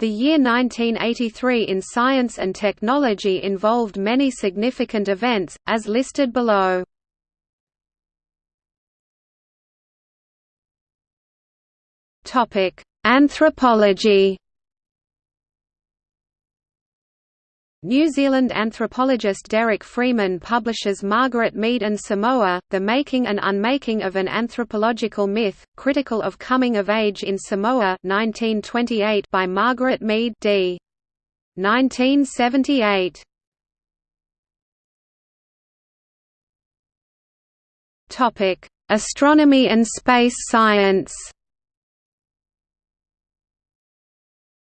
The year 1983 in science and technology involved many significant events, as listed below. Anthropology New Zealand anthropologist Derek Freeman publishes Margaret Mead and Samoa, The Making and Unmaking of an Anthropological Myth, critical of coming of age in Samoa 1928 by Margaret Mead d. 1978. Astronomy and space science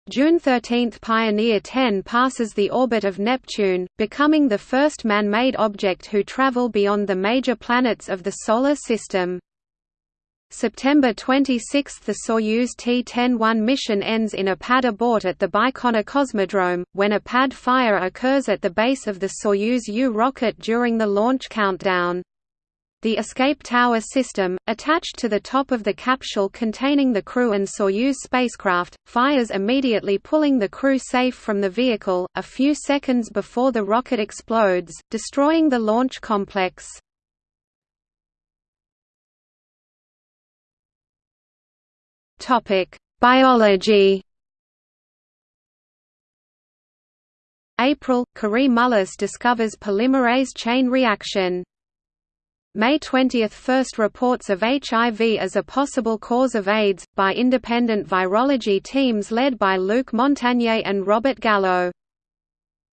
June 13 – Pioneer 10 passes the orbit of Neptune, becoming the first man-made object who travel beyond the major planets of the Solar System. September 26 – The Soyuz T-10-1 mission ends in a pad abort at the Baikonur Cosmodrome, when a pad fire occurs at the base of the Soyuz U rocket during the launch countdown. The escape tower system, attached to the top of the capsule containing the crew and Soyuz spacecraft, fires immediately pulling the crew safe from the vehicle, a few seconds before the rocket explodes, destroying the launch complex. Biology April – Kary Mullis discovers polymerase chain reaction May 20 – First reports of HIV as a possible cause of AIDS, by independent virology teams led by Luc Montagnier and Robert Gallo.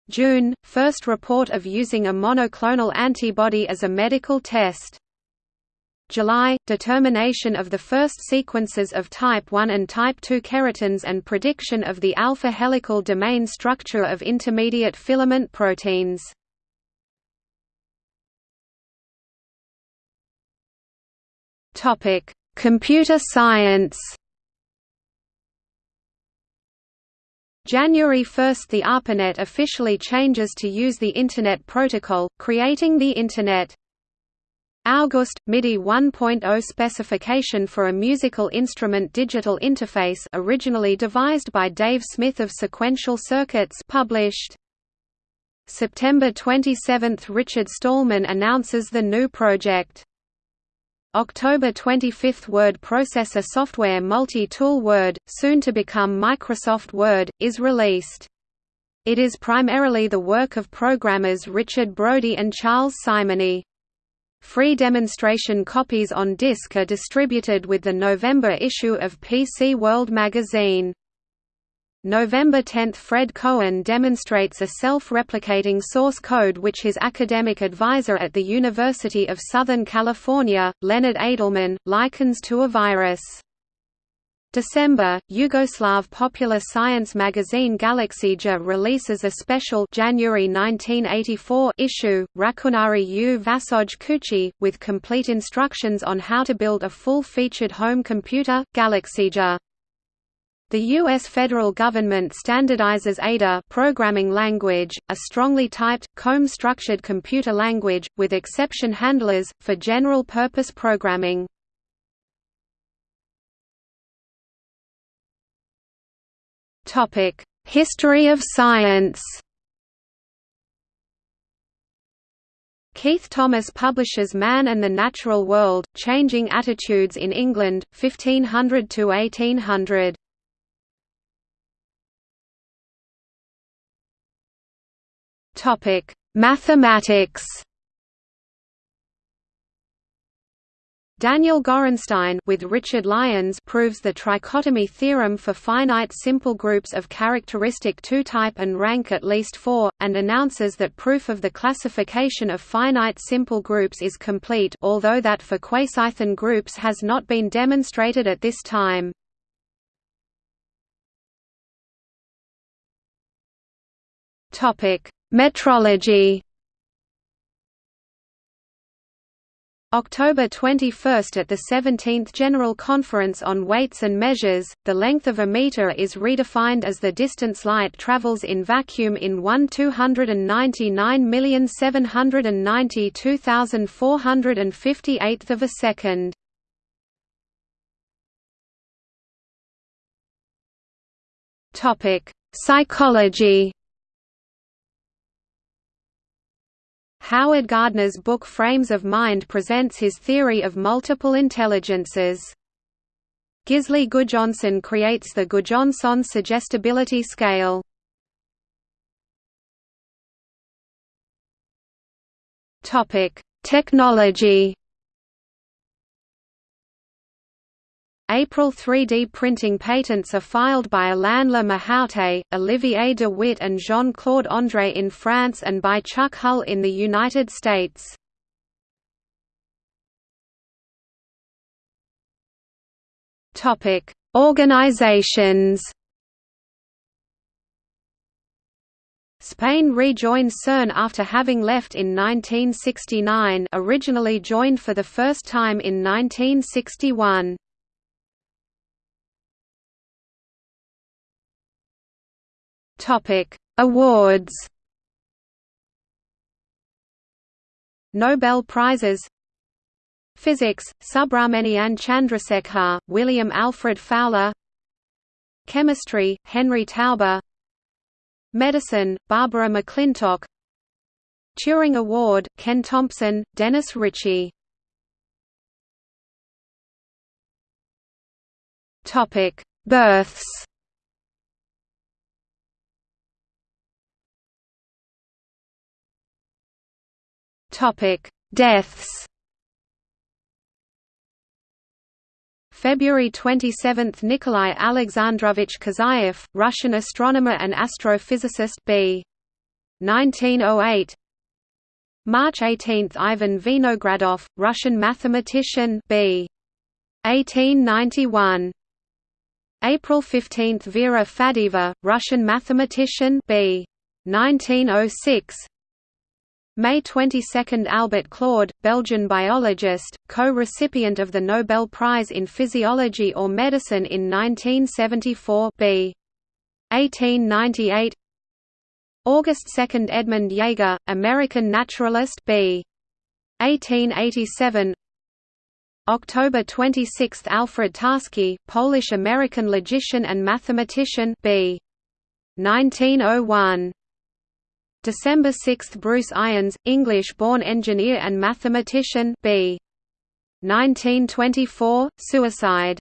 June – First report of using a monoclonal antibody as a medical test. July – Determination of the first sequences of type 1 and type 2 keratins and prediction of the alpha helical domain structure of intermediate filament proteins. Topic: Computer science. January 1 – The ARPANET officially changes to use the Internet Protocol, creating the Internet. August – MIDI 1.0 specification for a musical instrument digital interface originally devised by Dave Smith of Sequential Circuits published. September 27 – Richard Stallman announces the GNU project. October 25 Word processor software Multi-Tool Word, soon to become Microsoft Word, is released. It is primarily the work of programmers Richard Brodie and Charles Simonyi. Free demonstration copies on disk are distributed with the November issue of PC World magazine. November 10 – Fred Cohen demonstrates a self-replicating source code which his academic advisor at the University of Southern California, Leonard Adleman, likens to a virus. December, Yugoslav popular science magazine Galaksija releases a special January 1984 issue, Računari u Vašoj Kući, with complete instructions on how to build a full-featured home computer, Galaksija. The U.S. federal government standardizes Ada programming language, a strongly typed, comb-structured computer language, with exception handlers, for general-purpose programming. History of science Keith Thomas publishes Man and the Natural World, Changing Attitudes in England, 1500–1800. Topic: Mathematics. Daniel Gorenstein with Richard Lyons proves the trichotomy theorem for finite simple groups of characteristic 2-type and rank at least 4, and announces that proof of the classification of finite simple groups is complete although that for quasithin groups has not been demonstrated at this time. Topic: Metrology October 21 at the 17th General Conference on Weights and Measures, the length of a meter is redefined as the distance light travels in vacuum in 1 299,792,458th of a second. Psychology. Howard Gardner's book Frames of Mind presents his theory of multiple intelligences. Gisli Gudjonsson creates the Gudjonsson suggestibility scale. Topic: Technology. April 3D printing patents are filed by Alain Le Méhauté, Olivier de Witte and Jean-Claude André in France and by Chuck Hull in the United States. Organizations Spain rejoined CERN after having left in 1969 originally joined for the first time in 1961. Awards Nobel Prizes Physics, Subrahmanyan Chandrasekhar, William Alfred Fowler Chemistry, Henry Taube Medicine, Barbara McClintock Turing Award, Ken Thompson, Dennis Ritchie Births Deaths February 27 – Nikolai Alexandrovich Kozyrev, Russian astronomer and astrophysicist b. 1908 March 18 – Ivan Vinogradov, Russian mathematician b. 1891 April 15 – Vera Faddeeva, Russian mathematician b. 1906 May 22 – Albert Claude, Belgian biologist, co-recipient of the Nobel Prize in Physiology or Medicine in 1974 b. 1898 August 2 – Edmund Jaeger, American naturalist b. 1887 October 26 – Alfred Tarski, Polish-American logician and mathematician b. 1901 December 6 – Bruce Irons, English-born engineer and mathematician b. 1924, suicide